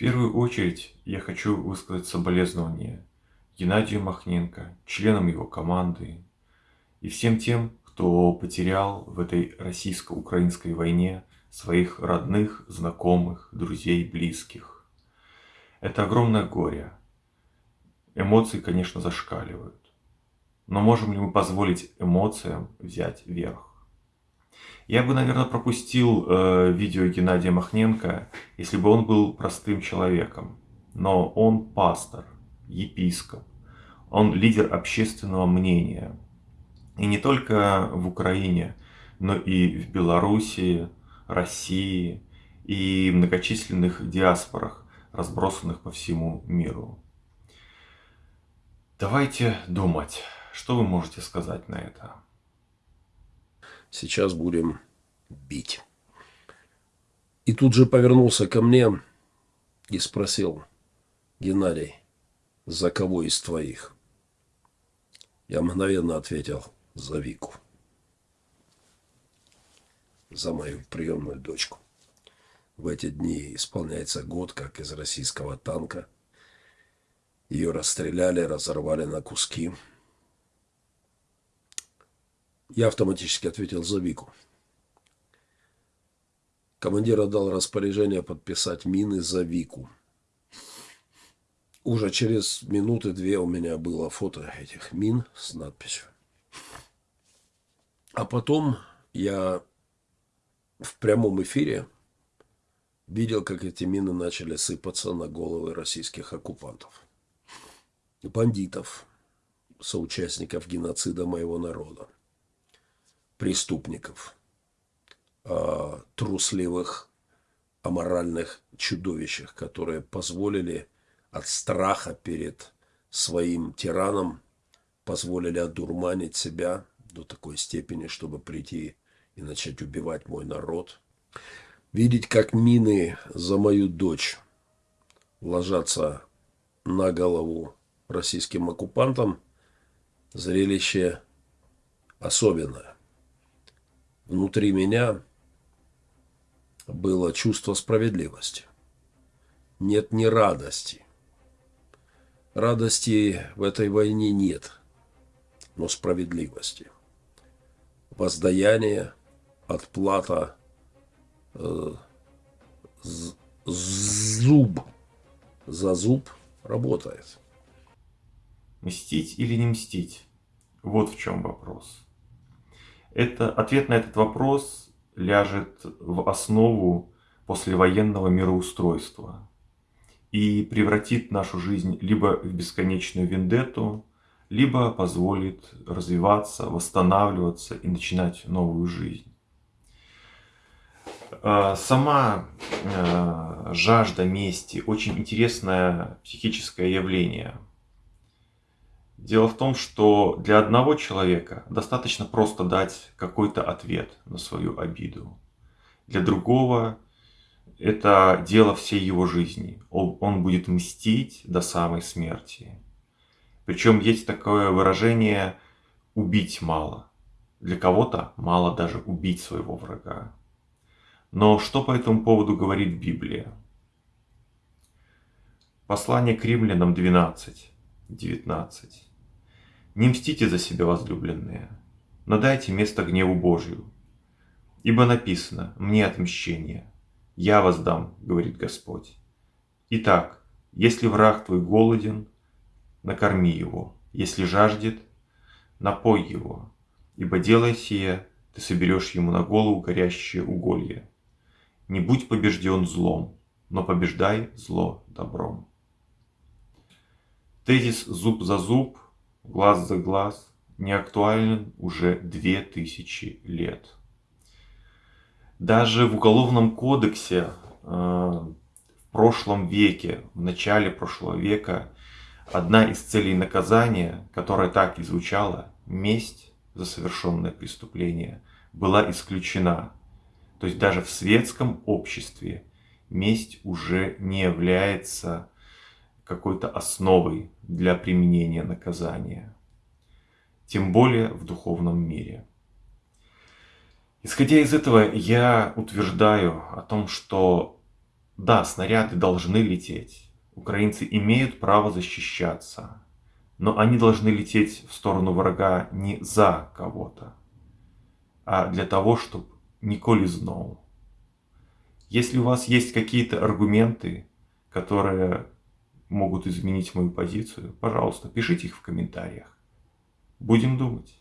первую очередь я хочу высказать соболезнования Геннадию Махненко, членам его команды и всем тем, кто потерял в этой российско-украинской войне своих родных, знакомых, друзей, близких. Это огромное горе. Эмоции, конечно, зашкаливают. Но можем ли мы позволить эмоциям взять верх? Я бы, наверное, пропустил э, видео Геннадия Махненко, если бы он был простым человеком. Но он пастор, епископ, он лидер общественного мнения. И не только в Украине, но и в Белоруссии, России и многочисленных диаспорах, разбросанных по всему миру. Давайте думать, что вы можете сказать на это? Сейчас будем бить. И тут же повернулся ко мне и спросил, Геннадий, за кого из твоих? Я мгновенно ответил, за Вику. За мою приемную дочку. В эти дни исполняется год, как из российского танка. Ее расстреляли, разорвали на куски. Я автоматически ответил за Вику. Командир отдал распоряжение подписать мины за Вику. Уже через минуты две у меня было фото этих мин с надписью. А потом я в прямом эфире видел, как эти мины начали сыпаться на головы российских оккупантов. Бандитов, соучастников геноцида моего народа преступников, а, трусливых, аморальных чудовищах, которые позволили от страха перед своим тираном, позволили одурманить себя до такой степени, чтобы прийти и начать убивать мой народ. Видеть, как мины за мою дочь ложатся на голову российским оккупантам, зрелище особенное внутри меня было чувство справедливости. Нет ни радости. Радости в этой войне нет, но справедливости. Воздаяние, отплата, э, зуб за зуб работает. Мстить или не мстить? Вот в чем вопрос. Это, ответ на этот вопрос ляжет в основу послевоенного мироустройства и превратит нашу жизнь либо в бесконечную вендетту, либо позволит развиваться, восстанавливаться и начинать новую жизнь. А, сама а, жажда мести очень интересное психическое явление – Дело в том, что для одного человека достаточно просто дать какой-то ответ на свою обиду. Для другого это дело всей его жизни. Он будет мстить до самой смерти. Причем есть такое выражение «убить мало». Для кого-то мало даже убить своего врага. Но что по этому поводу говорит Библия? Послание к римлянам 12, 19. Не мстите за себя, возлюбленные, но дайте место гневу Божию. Ибо написано, мне отмщение, я воздам, говорит Господь. Итак, если враг твой голоден, накорми его, если жаждет, напой его, ибо делая сие, ты соберешь ему на голову горящее уголье. Не будь побежден злом, но побеждай зло добром. Тезис «зуб за зуб» глаз за глаз не актуален уже две тысячи лет. Даже в Уголовном кодексе э, в прошлом веке, в начале прошлого века, одна из целей наказания, которая так и звучала, месть за совершенное преступление, была исключена. То есть даже в светском обществе месть уже не является какой-то основой для применения наказания, тем более в духовном мире. Исходя из этого, я утверждаю о том, что Да, снаряды должны лететь. Украинцы имеют право защищаться. Но они должны лететь в сторону врага не за кого-то, а для того, чтобы николи знал. Если у вас есть какие-то аргументы, которые могут изменить мою позицию, пожалуйста, пишите их в комментариях. Будем думать.